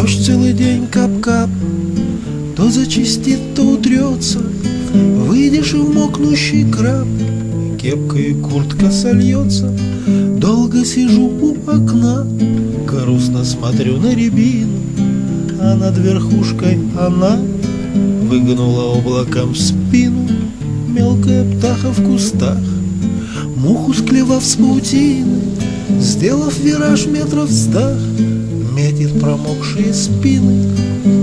Дождь целый день кап-кап То зачистит, то утрется. Выйдешь и в мокнущий краб Кепка и куртка сольется. Долго сижу у окна Грустно смотрю на рябину А над верхушкой она Выгнула облаком спину. Мелкая птаха в кустах Муху склевав с паутины Сделав вираж метров стах Метит промокшие спины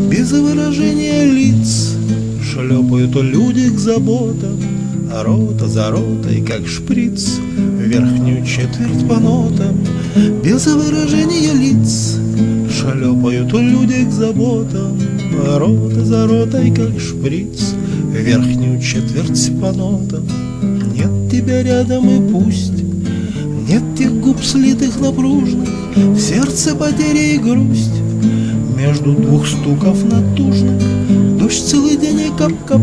Без выражения лиц. Шлепают люди к заботам А рота за ротой, как шприц. Верхнюю четверть по нотам Без выражения лиц. Шлепают люди к заботам А рота за ротой, как шприц. Верхнюю четверть по нотам. Нет тебя рядом и пусть. Нет тех губ слитых напружных В сердце потеря и грусть. Между двух стуков натужных Дождь целый день и кап-кап.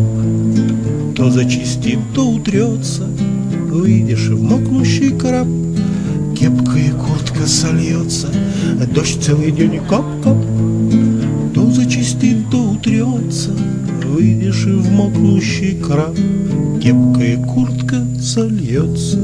То зачистит, то утрется Выйдешь в мокнущий краб. Кепка и куртка сольется Дождь целый день и кап-кап. То зачистит, то утрется Выйдешь и в мокнущий краб. Кепка и куртка сольется